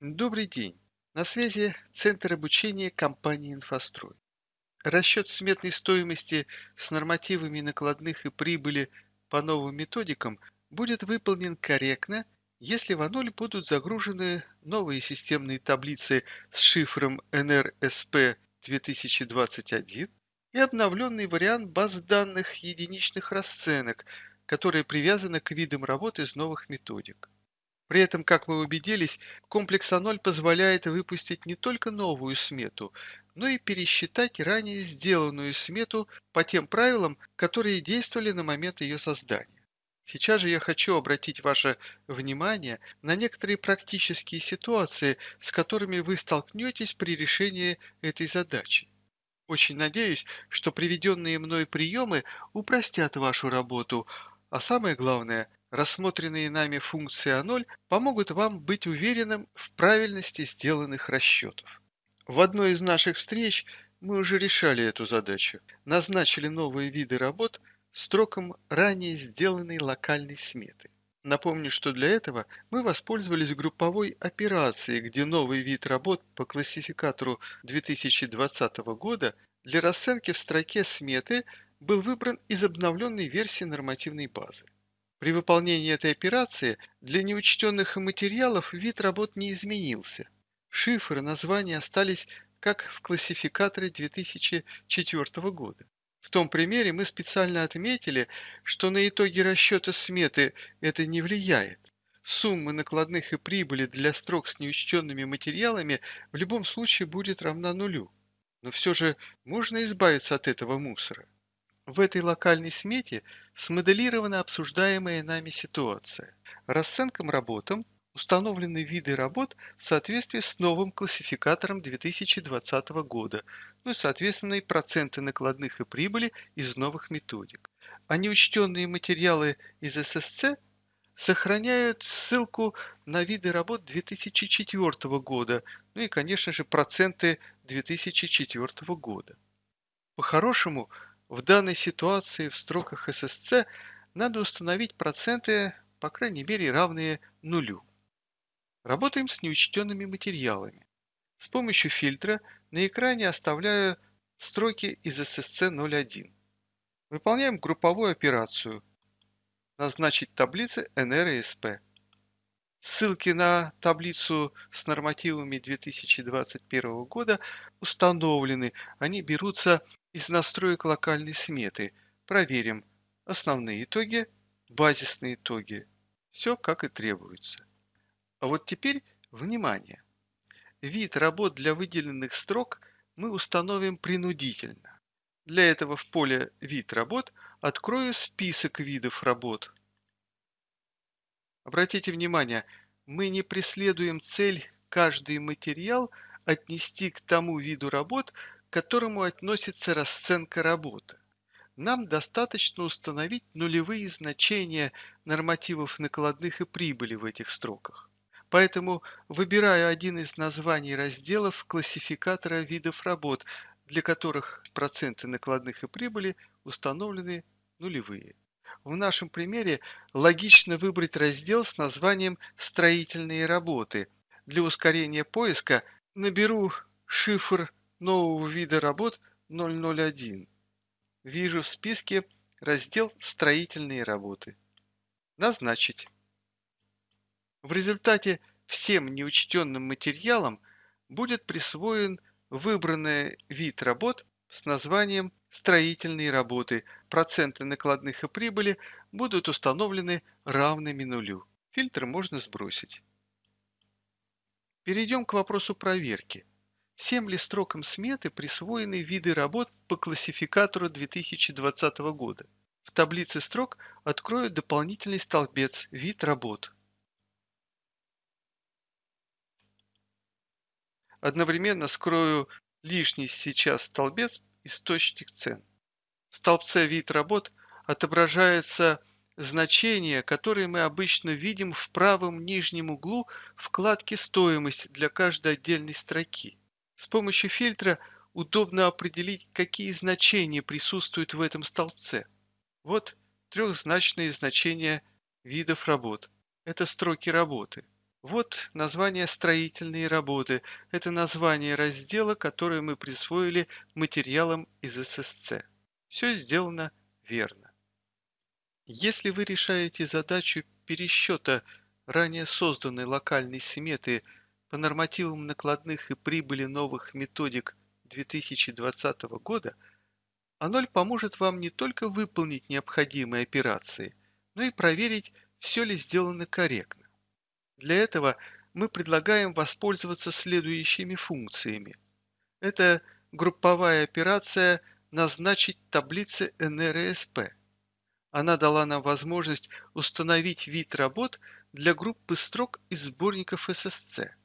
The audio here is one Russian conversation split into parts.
Добрый день. На связи Центр обучения компании «Инфострой». Расчет сметной стоимости с нормативами накладных и прибыли по новым методикам будет выполнен корректно, если в А0 будут загружены новые системные таблицы с шифром NRSP 2021 и обновленный вариант баз данных единичных расценок, которые привязаны к видам работы из новых методик. При этом, как мы убедились, комплекс А0 позволяет выпустить не только новую смету, но и пересчитать ранее сделанную смету по тем правилам, которые действовали на момент ее создания. Сейчас же я хочу обратить ваше внимание на некоторые практические ситуации, с которыми вы столкнетесь при решении этой задачи. Очень надеюсь, что приведенные мной приемы упростят вашу работу, а самое главное – Рассмотренные нами функции А0 помогут вам быть уверенным в правильности сделанных расчетов. В одной из наших встреч мы уже решали эту задачу. Назначили новые виды работ строком ранее сделанной локальной сметы. Напомню, что для этого мы воспользовались групповой операцией, где новый вид работ по классификатору 2020 года для расценки в строке сметы был выбран из обновленной версии нормативной базы. При выполнении этой операции для неучтенных материалов вид работ не изменился. Шифр и названия остались как в классификаторе 2004 года. В том примере мы специально отметили, что на итоги расчета сметы это не влияет. Сумма накладных и прибыли для строк с неучтенными материалами в любом случае будет равна нулю. Но все же можно избавиться от этого мусора. В этой локальной смете смоделирована обсуждаемая нами ситуация. Расценкам работам установлены виды работ в соответствии с новым классификатором 2020 года, ну и соответственно и проценты накладных и прибыли из новых методик. А неучтенные материалы из ССЦ сохраняют ссылку на виды работ 2004 года, ну и, конечно же, проценты 2004 года. По-хорошему, в данной ситуации в строках ССЦ надо установить проценты, по крайней мере, равные нулю. Работаем с неучтенными материалами. С помощью фильтра на экране оставляю строки из ССЦ 01. Выполняем групповую операцию. Назначить таблицы НР и СП. Ссылки на таблицу с нормативами 2021 года установлены. Они берутся из настроек локальной сметы проверим основные итоги, базисные итоги. Все как и требуется. А вот теперь внимание! Вид работ для выделенных строк мы установим принудительно. Для этого в поле «Вид работ» открою список видов работ. Обратите внимание, мы не преследуем цель каждый материал отнести к тому виду работ, к которому относится расценка работы. Нам достаточно установить нулевые значения нормативов накладных и прибыли в этих строках. Поэтому выбираю один из названий разделов классификатора видов работ, для которых проценты накладных и прибыли установлены нулевые. В нашем примере логично выбрать раздел с названием «Строительные работы». Для ускорения поиска наберу шифр нового вида работ 001. Вижу в списке раздел «Строительные работы». Назначить. В результате всем неучтенным материалам будет присвоен выбранный вид работ с названием «Строительные работы». Проценты накладных и прибыли будут установлены равными нулю. Фильтр можно сбросить. Перейдем к вопросу проверки. Всем ли строкам сметы присвоены виды работ по классификатору 2020 года? В таблице строк открою дополнительный столбец «Вид работ». Одновременно скрою лишний сейчас столбец «Источник цен». В столбце «Вид работ» отображается значение, которое мы обычно видим в правом нижнем углу вкладки «Стоимость» для каждой отдельной строки. С помощью фильтра удобно определить, какие значения присутствуют в этом столбце. Вот трехзначные значения видов работ. Это строки работы. Вот название «Строительные работы». Это название раздела, которое мы присвоили материалам из ССЦ. Все сделано верно. Если вы решаете задачу пересчета ранее созданной локальной сметы по нормативам накладных и прибыли новых методик 2020 года, А0 поможет вам не только выполнить необходимые операции, но и проверить, все ли сделано корректно. Для этого мы предлагаем воспользоваться следующими функциями. Это групповая операция «Назначить таблицы НРСП». Она дала нам возможность установить вид работ для группы строк из сборников ССЦ.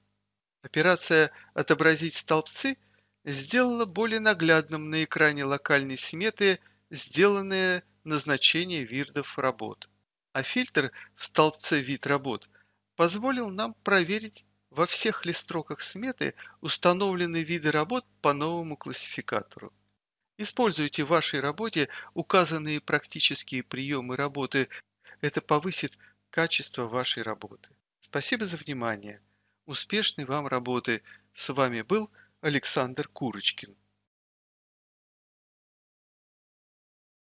Операция «Отобразить столбцы» сделала более наглядным на экране локальной сметы сделанное назначение видов работ. А фильтр в столбце «Вид работ» позволил нам проверить во всех ли строках сметы установлены виды работ по новому классификатору. Используйте в вашей работе указанные практические приемы работы. Это повысит качество вашей работы. Спасибо за внимание. Успешной вам работы! С вами был Александр Курочкин.